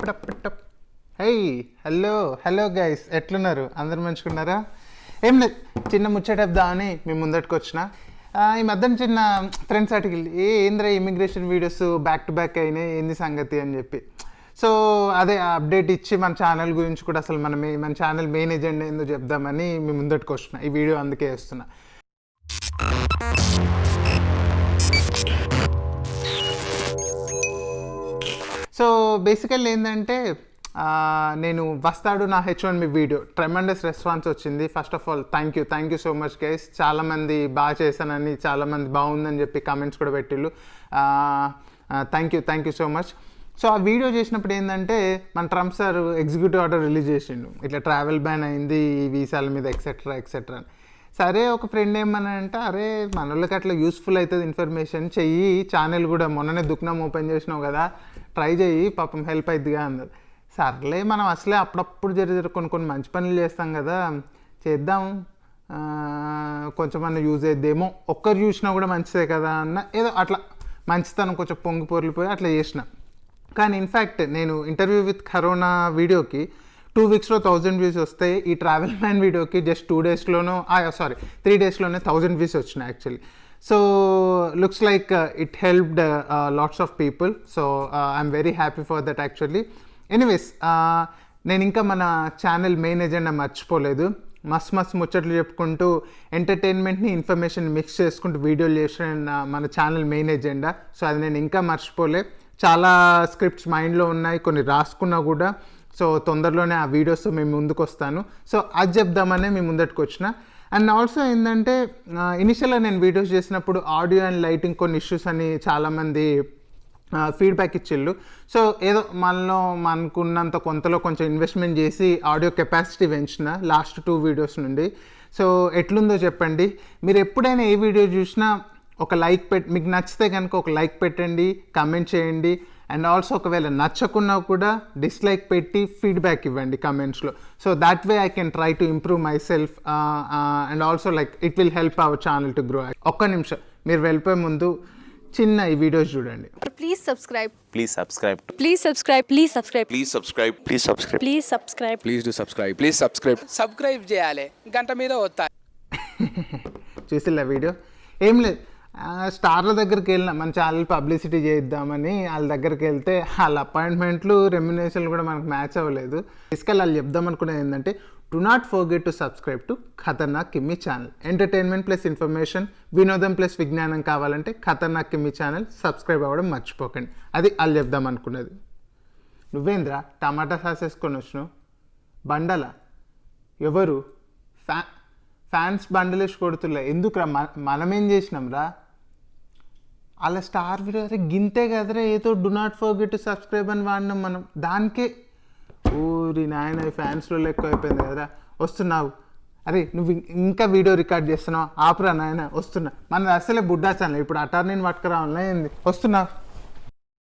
High hello hello guys ఎట్లున్నారు అందరు మంచుకున్నారా ఏం లేదు చిన్న ముచ్చటేద్దామని మేము ముందటికి వచ్చిన ఈ మధ్యన చిన్న ఫ్రెండ్స్ ఆర్టికల్ ఏ ఏంద్రా immigration videos back to back అయినాయి ఏంది సంగతి అని చెప్పి సో అదే అప్డేట్ ఇచ్చి మన ఛానల్ గురించి కూడా అసలు మన మన ఛానల్ మెయిన్ ఎజెండా ఏందో చెప్దామని మేము ముందటికి వస్తున్నా ఈ వీడియో అందుకే వేస్తున్నా సో బేసికల్ ఏంటంటే నేను వస్తాడు నా హెచ్ వన్ మీ వీడియో. ట్రెమండస్ రెస్పాన్స్ వచ్చింది. First of all thank you thank you so much guys చాలామంది బాగా చేశానని చాలామంది బాగుందని చెప్పి కామెంట్స్ కూడా పెట్టిళ్ళు. Thank you thank you so much so ఆ వీడియో చేసినప్పుడు ఏంటంటే మన Trump sir executive order release చేసిండు. ఇట్లా ట్రావెల్ బ్యాన్ అయింది ఈ వీసాల మీద ఎక్సెట్రా ఎక్సెట్రా అని. సరే ఒక ఫ్రెండ్ ఏమన్నానంటే అరే మన వాళ్ళకి అట్లా యూస్ఫుల్ అవుతుంది ఇన్ఫర్మేషన్ చెయ్యి ఛానల్ కూడా మొన్ననే దుఃఖనం ఓపెన్ చేసినావు కదా ట్రై చెయ్యి పాపం హెల్ప్ అవుతుందిగా అన్నది సర్లే మనం అసలే అప్పుడప్పుడు జర కొన్ని కొన్ని మంచి పనులు చేస్తాం కదా చేద్దాం. కొంచెం అన్న యూజ్ అయ్యేదేమో ఒక్కరు చూసినా కూడా మంచిదే కదా అన్న ఏదో అట్లా మంచితనం కొంచెం పొంగి పొరిలిపోయి అట్లా చేసిన. కానీ ఇన్ఫ్యాక్ట్ నేను ఇంటర్వ్యూ విత్ కరోనా వీడియోకి టూ వీక్స్లో థౌజండ్ వ్యూస్ వస్తాయి. ఈ ట్రావెల్ మ్యాన్ వీడియోకి జస్ట్ టూ డేస్లోనూ సారీ త్రీ డేస్లోనే థౌజండ్ వ్యూస్ వచ్చినాయి actually so looks like it helped lots of people so I'm very happy for that actually anyways నేను ఇంకా మన ఛానల్ మెయిన్ ఎజెండా మర్చిపోలేదు. మస్ మస్ ముచ్చట్లు చెప్పుకుంటూ ఎంటర్టైన్మెంట్ని ఇన్ఫర్మేషన్ మిక్స్ చేసుకుంటూ వీడియోలు చేసిన uh, మన ఛానల్ మెయిన్ ఎజెండా సో అది నేను ఇంకా మర్చిపోలే. చాలా స్క్రిప్ట్స్ మైండ్లో ఉన్నాయి. కొన్ని రాసుకున్నా కూడా. సో తొందరలోనే ఆ వీడియోస్ మేము ముందుకు వస్తాను సో అది చెప్దామనే మేము ముందటికి వచ్చిన అండ్ ఆల్సో ఏంటంటే ఇనిషియల్గా నేను వీడియోస్ చేసినప్పుడు ఆడియో అండ్ లైటింగ్ కొన్ని ఇష్యూస్ అని చాలామంది ఫీడ్బ్యాక్ ఇచ్చిళ్ళు. సో ఏదో మనలో మనకున్నంత కొంతలో కొంచెం ఇన్వెస్ట్మెంట్ చేసి ఆడియో కెపాసిటీ పెంచిన లాస్ట్ టూ వీడియోస్ నుండి. సో ఎట్లుందో చెప్పండి. మీరు ఎప్పుడైనా ఏ వీడియో చూసినా ఒక లైక్ పెట్ మీకు నచ్చితే కనుక ఒక లైక్ పెట్టండి కమెంట్ చేయండి. అండ్ ఆల్సో ఒకవేళ నచ్చకున్నా కూడా డిస్లైక్ పెట్టి ఫీడ్బ్యాక్ ఇవ్వండి కమెంట్స్లో so that way I can try to improve myself and also like it will help our channel to grow ఒక్క నిమిషం మీరు వెళ్ళిపోయే ముందు చిన్న ఈ వీడియోస్ చూడండి Please subscribe. Please subscribe to Please subscribe. Please subscribe. Please subscribe. Please subscribe. Please subscribe. Please do subscribe please subscribe subscribe చేయాలి గంట మీద వస్తా చూసిల్లా వీడియో ఏం లేదు స్టార్ల దగ్గరికి వెళ్ళిన మన ఛానల్ పబ్లిసిటీ చేద్దామని వాళ్ళ దగ్గరికి వెళ్తే వాళ్ళ అపాయింట్మెంట్లు రెమ్యునేషన్లు కూడా మనకు మ్యాచ్ అవ్వలేదు. తీసుకెళ్ళి వాళ్ళు చెప్దాం అనుకునేది ఏంటంటే do not forget to subscribe to Khatarnak Kimmi channel entertainment plus information వినోదం ప్లస్ విజ్ఞానం కావాలంటే ఖతర్నాక్ కిమ్మి ఛానల్ సబ్స్క్రైబ్ అవ్వడం మర్చిపోకండి. అది వాళ్ళు చెప్దాం అనుకున్నది నువ్వేంద్ర టమాటా సాస్ వేసుకొని వచ్చినావు? బండల? ఎవరు? ఫ్యా ఫ్యాన్స్ బండలేసి కొడుతులే. ఎందుకురా మనమేం చేసినాం రా అలా స్టార్ అరే గింతే కదరే ఏదో డు నాట్ ఫర్గెట్ సబ్స్క్రైబ్ అని వాడినాం మనం. దానికే ఊరి నాయన ఫ్యాన్స్లో లెక్క అయిపోయింది కదరా. వస్తున్నావు. అరే నువ్వు ఇంకా వీడియో రికార్డ్ చేస్తున్నావు. ఆపురా నాయన వస్తున్నా. మన అసలే బుడ్డా ఛానల్ ఇప్పుడు అటార్నీని పట్టుకురావాలని ఏంది వస్తున్నావు